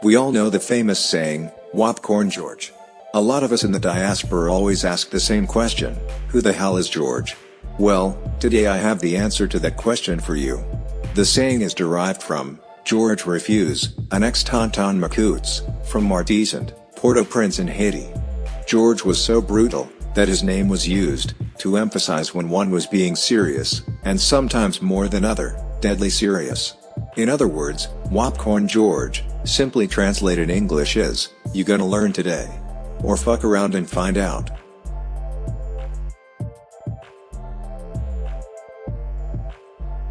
We all know the famous saying, Wopcorn George. A lot of us in the diaspora always ask the same question, who the hell is George? Well, today I have the answer to that question for you. The saying is derived from, George Refuse, an ex-Tonton Macoutes, from Martissant, Port-au-Prince in Haiti. George was so brutal, that his name was used, to emphasize when one was being serious, and sometimes more than other, deadly serious. In other words, Wopcorn George, simply translated English is, you gonna learn today. Or fuck around and find out.